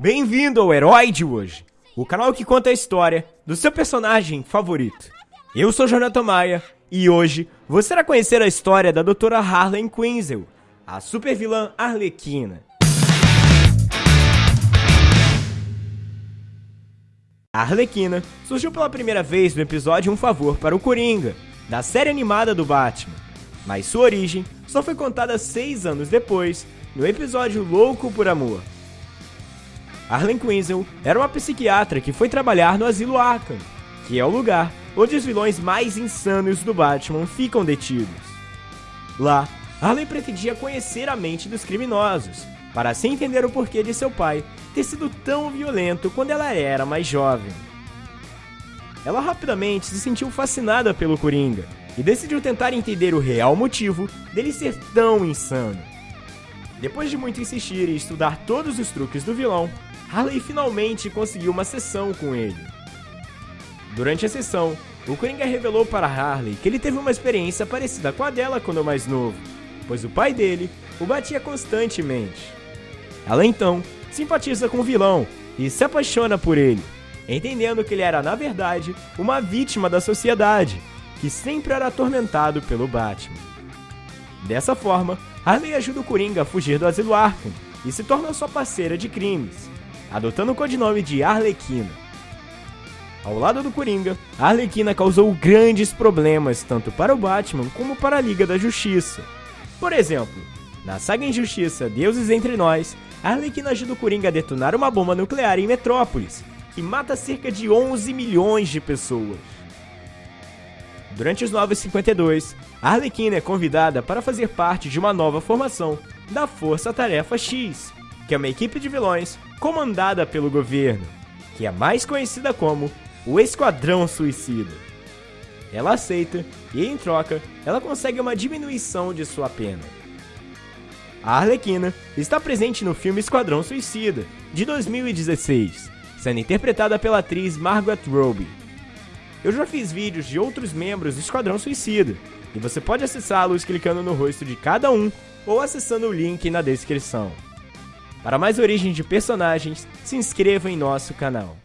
Bem-vindo ao Herói de hoje, o canal que conta a história do seu personagem favorito. Eu sou Jonathan Maia e hoje você irá conhecer a história da Doutora Harley Quinzel, a supervilã Arlequina. A Arlequina surgiu pela primeira vez no episódio Um Favor para o Coringa, da série animada do Batman, mas sua origem só foi contada seis anos depois, no episódio Louco por Amor. Harley Quinzel era uma psiquiatra que foi trabalhar no Asilo Arkham, que é o lugar onde os vilões mais insanos do Batman ficam detidos. Lá, Harley pretendia conhecer a mente dos criminosos, para assim entender o porquê de seu pai ter sido tão violento quando ela era mais jovem. Ela rapidamente se sentiu fascinada pelo Coringa e decidiu tentar entender o real motivo dele ser tão insano. Depois de muito insistir e estudar todos os truques do vilão, Harley finalmente conseguiu uma sessão com ele. Durante a sessão, o Coringa revelou para Harley que ele teve uma experiência parecida com a dela quando mais novo, pois o pai dele o batia constantemente. Ela então simpatiza com o vilão e se apaixona por ele, entendendo que ele era na verdade uma vítima da sociedade, que sempre era atormentado pelo Batman. Dessa forma, Harley ajuda o Coringa a fugir do asilo Arkham e se torna sua parceira de crimes, adotando o codinome de Arlequina. Ao lado do Coringa, a Arlequina causou grandes problemas tanto para o Batman como para a Liga da Justiça. Por exemplo, na saga Injustiça Deuses Entre Nós, a Arlequina ajuda o Coringa a detonar uma bomba nuclear em Metrópolis, que mata cerca de 11 milhões de pessoas. Durante os 952, a Arlequina é convidada para fazer parte de uma nova formação da Força Tarefa X, que é uma equipe de vilões comandada pelo governo, que é mais conhecida como o Esquadrão Suicida. Ela aceita e, em troca, ela consegue uma diminuição de sua pena. A Arlequina está presente no filme Esquadrão Suicida, de 2016, sendo interpretada pela atriz Margot Robbie. Eu já fiz vídeos de outros membros do Esquadrão Suicida, e você pode acessá-los clicando no rosto de cada um ou acessando o link na descrição. Para mais origens de personagens, se inscreva em nosso canal.